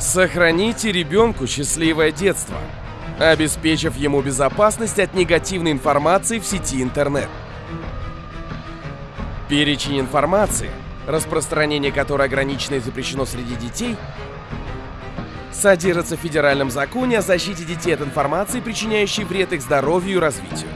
Сохраните ребенку счастливое детство, обеспечив ему безопасность от негативной информации в сети интернет. Перечень информации, распространение которой ограничено и запрещено среди детей, содержится в Федеральном законе о защите детей от информации, причиняющей вред их здоровью и развитию.